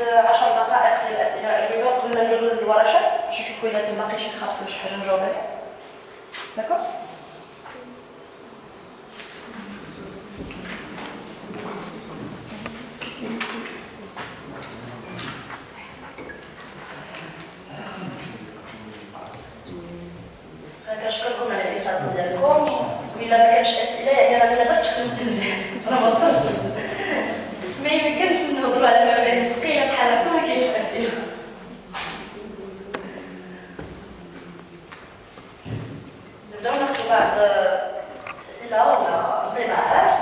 واحد 10 دقائق ديال الاسئله والاجوبه قبل ما ندوزو للورشات باش نشوفوا إلا شي خاف ولا شي حاجة نجاوب عليها. كنشكركم على الانصات ديالكم وإلا ما كانش أسئلة يعني راني ما خدمتي مزيان راه ما About the